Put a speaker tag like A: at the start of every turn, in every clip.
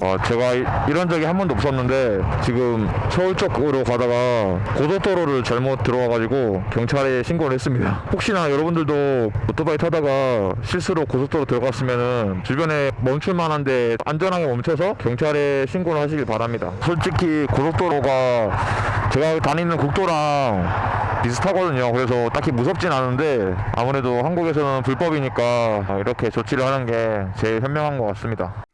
A: 아, 제가 이- 이런 적이 한 번도 없었는데 지금 서울 쪽으로 가다가 고속도로를 잘못 들어와가지고 경찰에 신고를 했습니다. 혹시나 여러분들도 오토바이 타다가 실수로 고속도로 들어갔으면은 주변에 멈출만한데 안전하게 멈춰서 경찰에 신고를 하시길 바랍니다. 솔직히 고속도로가 제가 다니는 국도랑 비슷하거든요. 그래서 딱히 무섭진 않은데 아무래도 한국에서는 불법이니까 이렇게 조치를 하는 게 제일 현명한 것 같습니다.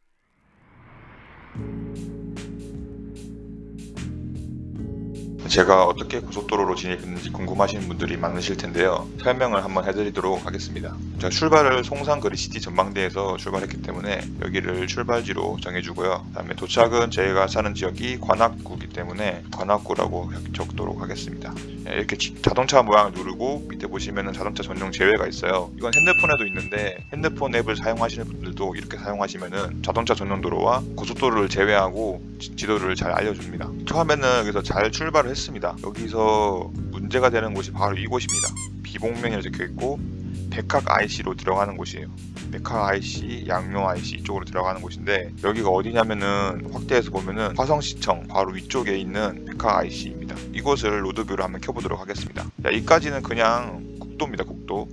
B: 제가 어떻게 고속도로로 진입했는지 궁금하신 분들이 많으실 텐데요. 설명을 한번 해드리도록 하겠습니다. 제가 출발을 송산 그리시티 전망대에서 출발했기 때문에 여기를 출발지로 정해주고요. 그다음에 도착은 저희가 사는 지역이 관악구이기 때문에 관악구라고 적도록 하겠습니다. 예, 이렇게 지- 자동차 모양을 누르고 밑에 보시면은 자동차 전용 제외가 있어요. 이건 핸드폰에도 있는데 핸드폰 앱을 사용하시는 분들도 이렇게 사용하시면은 자동차 전용 도로와 고속도로를 제외하고 지- 지도를 잘 알려줍니다. 처음에는 여기서 잘 출발을 했습니다. 여기서 문제가 되는 곳이 바로 이곳입니다. 비봉면이 적혀 있고 백학 IC로 들어가는 곳이에요. 백학 IC, 양노 IC 이쪽으로 들어가는 곳인데 여기가 어디냐면은 확대해서 보면은 화성시청 바로 위쪽에 있는 백학 IC입니다. 이곳을 로드뷰를 한번 켜보도록 하겠습니다. 자, 이까지는 그냥 국도입니다. 국도.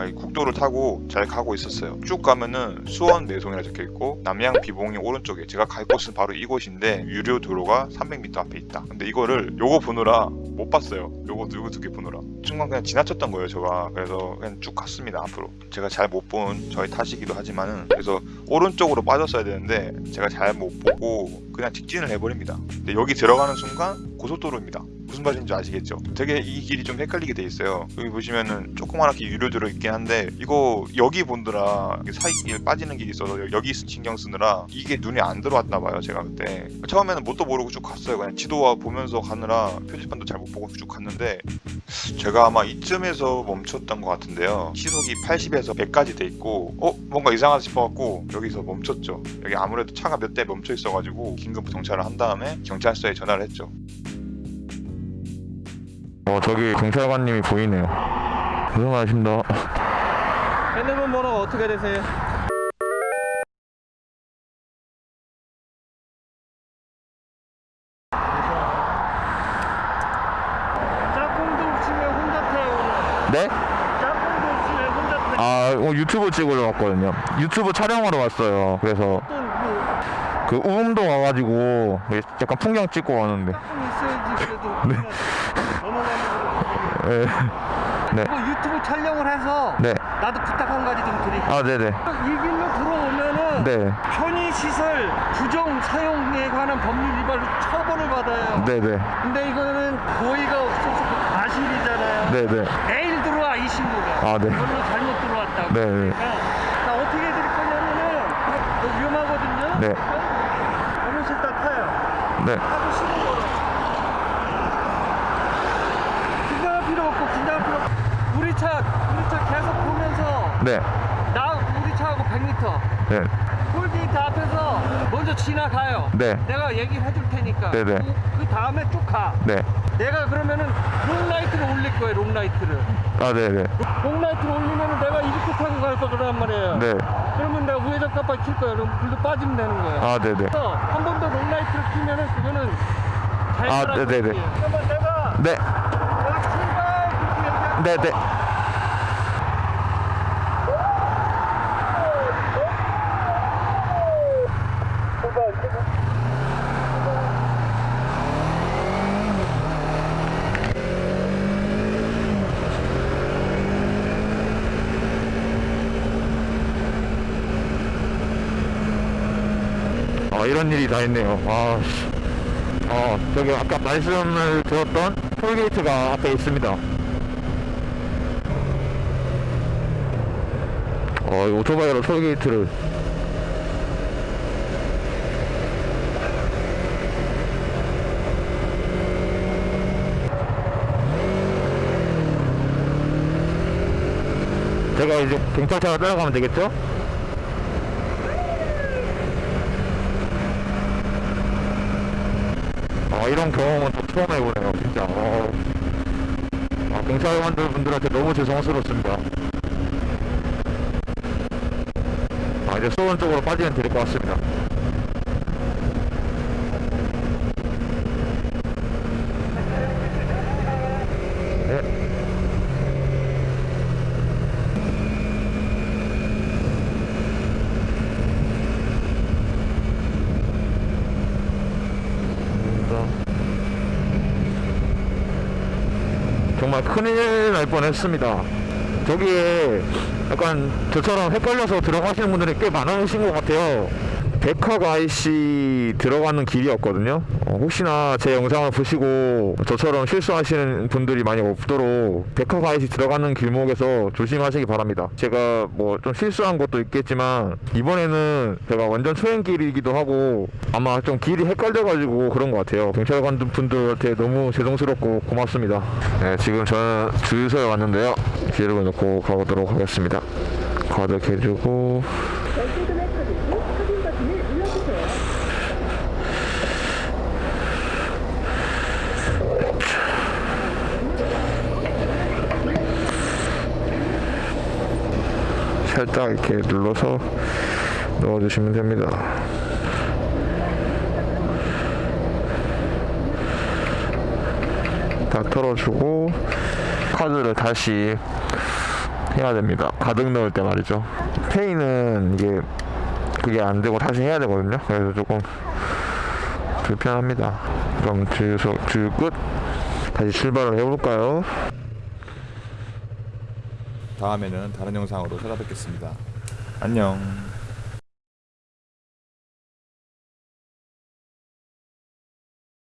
B: 제가 이 국도를 타고 잘 가고 있었어요. 쭉 가면은 수원 매송이라 적혀 있고 남양 비봉이 오른쪽에 제가 갈 곳은 바로 이곳인데 유료 도로가 300m 앞에 있다. 근데 이거를 요거 보느라 못 봤어요. 요거 요거 두개 보느라 순간 그냥 지나쳤던 거예요. 제가 그래서 그냥 쭉 갔습니다. 앞으로 제가 잘 못 본 저희 탓이기도 하지만은 그래서 오른쪽으로 빠졌어야 되는데 제가 잘 못 보고 그냥 직진을 해버립니다. 근데 여기 들어가는 순간 고속도로입니다. 무슨 말인지 아시겠죠? 되게 이 길이 좀 헷갈리게 돼 있어요. 여기 보시면은 조그맣게 유료도로 있긴 한데 이거 여기 본드라 사이길 빠지는 길이 있어서 여- 여기 신경 쓰느라 이게 눈에 안 들어왔나 봐요. 제가 그때 처음에는 뭣도 모르고 쭉 갔어요. 그냥 지도와 보면서 가느라 표지판도 잘 못 보고 쭉 갔는데 제가 아마 이쯤에서 멈췄던 것 같은데요. 시속이 80에서 100까지 돼 있고 어 뭔가 이상하다 싶어갖고 여기서 멈췄죠. 여기 아무래도 차가 몇 대 멈춰 있어가지고 긴급 정차를 한 다음에 경찰서에 전화를 했죠.
A: 어, 저기 경찰관님이 보이네요. 고생하십니다.
C: 핸드폰 번호가 어떻게 되세요? 짝꿍도 없으면 혼자 타요.
A: 네?
C: 짝꿍도 없으면 혼자 타요.
A: 아, 어, 유튜브 찍으러 왔거든요. 유튜브 촬영하러 왔어요. 그래서
C: 또뭐
A: 그 우음도 와가지고 약간 풍경 찍고 왔는데.
C: 짝꿍 있어야지 그래도.
A: 네. 예. 네.
C: 이거 유튜브 촬영을 해서
A: 네.
C: 나도 부탁 한 가지 좀 드릴게요.
A: 아, 네네.
C: 이 길로 들어오면은
A: 네.
C: 편의시설 부정 사용에 관한 법률 위반으로 처벌을 받아요.
A: 네네.
C: 근데 이거는 고의가 없어서 그 과실이잖아요.
A: 네네.
C: 내일 들어와 이 친구가.
A: 아, 네.
C: 이걸로 잘못 들어왔다고.
A: 네, 네.
C: 그러니까 나 어떻게 해드릴 거냐면은 위험하거든요.
A: 네.
C: 어르신 딱 타요. 네는 거로. 긴장할 필요 없고 긴장할 필요 없고. 우리 차 우리 차 계속 보면서
A: 네.
C: 나 우리 차하고 100m.
A: 네.
C: 톨게이트 앞에서 먼저 지나가요.
A: 네.
C: 내가 얘기를 해줄 테니까.
A: 네네.
C: 그, 그 다음에 쭉 가.
A: 네.
C: 내가 그러면은 long light를 올릴 거예요. long light를.
A: 아, 네네.
C: long light를 올리면은 내가 이렇게 타고 갈 거란 말이에요.
A: 네.
C: 그러면 내가 우회전 깜빡 킬 거예요. 그럼 글로 빠지면 되는 거예요.
A: 아, 네네.
C: 그래서 한 번 더 long light를 키면은 그거는 잘
A: 아, 네네네.
C: 그러면 내가
A: 네.
C: 내가 출발 그렇게 얘기하면
A: 네네. 아, 이런 일이 다 있네요. 아, 씨. 어, 저기 아까 말씀을 드렸던 톨게이트가 앞에 있습니다. 어, 이 오토바이로 톨게이트를. 제가 이제 경찰차가 따라가면 되겠죠? 아, 이런 경험은 또 처음 해보네요, 진짜. 어. 아, 경찰관들 분들한테 너무 죄송스럽습니다. 아, 이제 수원 쪽으로 빠지면 될 것 같습니다. 감사합니다. 정말 큰일 날 뻔했습니다. 저기에 약간 저처럼 헷갈려서 들어가시는 분들이 꽤 많으신 것 같아요. 백화가 IC 들어가는 길이었거든요. 어, 혹시나 제 영상을 보시고 저처럼 실수하시는 분들이 많이 없도록 백화가 IC 들어가는 길목에서 조심하시기 바랍니다. 제가 뭐 좀 실수한 것도 있겠지만 이번에는 제가 완전 초행길이기도 하고 아마 좀 길이 헷갈려가지고 그런 것 같아요. 경찰관 분들한테 너무 죄송스럽고 고맙습니다. 네, 지금 저는 주유소에 왔는데요. 기름을 넣고 가보도록 하겠습니다. 가득 해주고
D: 결제금액 확인 후 확인 버튼을 눌러주세요.
A: 살짝 이렇게 눌러서 넣어주시면 됩니다. 다 털어주고 카드를 다시 해야 됩니다. 가득 넣을 때 말이죠. 페이는 이게 그게 안 되고 다시 해야 되거든요. 그래서 조금 불편합니다. 그럼 주유소 주유 끝. 다시 출발을 해볼까요?
E: 다음에는 다른 영상으로 찾아뵙겠습니다. 안녕.